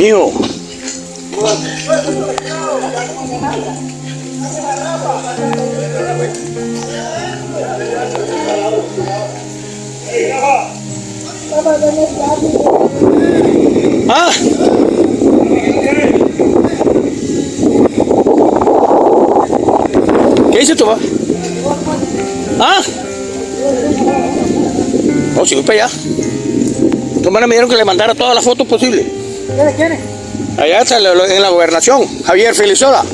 mío. Ah. ¿Qué dice tu papá? Ah. No, si voy para allá. Tu me dieron que le mandara todas las fotos posibles. ¿Quién quién es? Allá está en la- gobernación, Javier Felizola.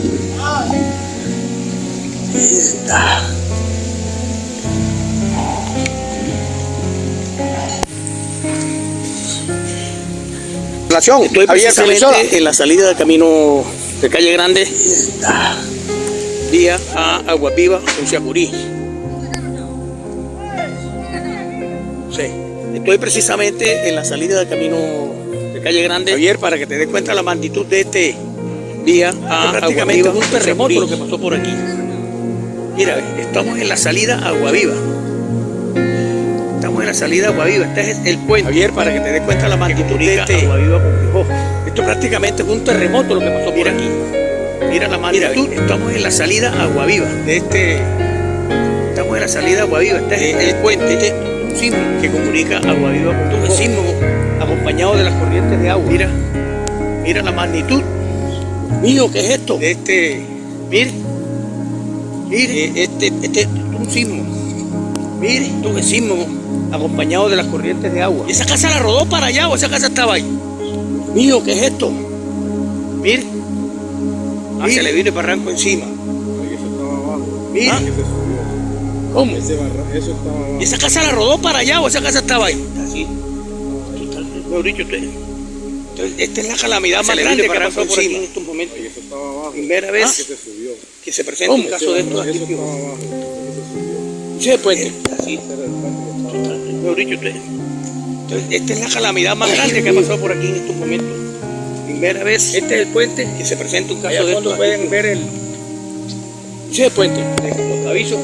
Gobernación, Estoy Javier Felizola. precisamente en la salida del camino de Calle Grande, vía a Aguaviva, en Siacurí. Sí. Estoy precisamente en la salida del camino Calle Grande, Javier, para que te des cuenta la magnitud de este vía a prácticamente un terremoto lo que pasó por aquí. Mira, estamos en la salida a Aguaviva. Estamos en la salida a Aguaviva. Este es el puente. Javier, para que te des cuenta la magnitud de este. Aguaviva con Quijó. Esto prácticamente fue un terremoto lo que pasó por aquí. Mira la Mira, magnitud. estamos en la salida a Aguaviva. De este, Estamos en la salida a Aguaviva. Este es el puente símbolo que comunica Aguaviva con un símbolo acompañado de las corrientes de agua. Mira, mira la magnitud mío, ¿qué es esto? de este. Mire, mire, Eh, Este, este es un sismo. mire. Un sismo acompañado de las corrientes de agua. ¿Y esa casa la rodó para allá o esa casa estaba ahí? Mío, ¿qué es esto? Mire, Ah, Mire. se le vino el barranco encima. Eso estaba abajo. mire. Ah. Que. ¿Cómo? Ese barra- eso estaba abajo. ¿Y esa casa la rodó para allá o esa casa estaba ahí? Así. Mejor dicho, usted. Entonces, esta es la calamidad más grande que el ha pasado barranco por aquí en estos momentos. Y eso estaba abajo. Primera Que vez se subió. Que se presenta ¿Cómo? un caso de estos Eso aquí. estaba abajo. Que subió. Pues, así. Ese el puente que abajo. Mejor dicho, usted. Entonces, esta es la calamidad más grande que ha pasado por aquí en estos momentos. Primera vez Este es el puente que se presenta un caso Allá de estos. pueden aquí. ver el. Sí, el puente. Los avisos.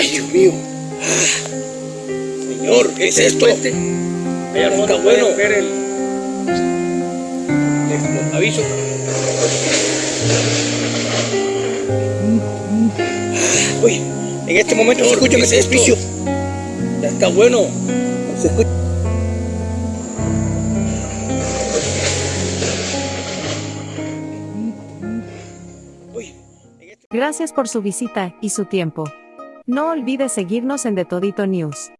Ay, Dios mío. Señor, ¿qué es Este esto? Allá al Está bueno. ver el. Avisos. Uy, en este momento se Señor, escucha ¿qué ese es edificio. Ya está bueno. Se escucha. Uy, Gracias por su visita y su tiempo. No olvide seguirnos en The Todito News.